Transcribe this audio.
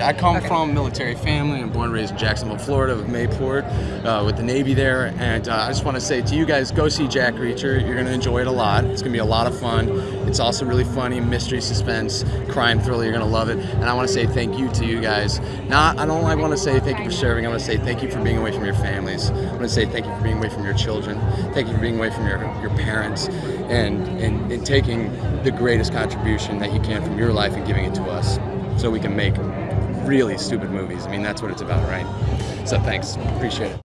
I come from a military family. I'm born and raised in Jacksonville, Florida, with Mayport, uh, with the Navy there. And uh, I just want to say to you guys, go see Jack Reacher. You're going to enjoy it a lot. It's going to be a lot of fun. It's also really funny, mystery, suspense, crime thriller. You're going to love it. And I want to say thank you to you guys. Not, I don't I want to say thank you for serving. I want to say thank you for being away from your families. I want to say thank you for being away from your children. Thank you for being away from your, your parents and, and, and taking the greatest contribution that you can from your life and giving it to us so we can make really stupid movies. I mean, that's what it's about, right? So thanks. Appreciate it.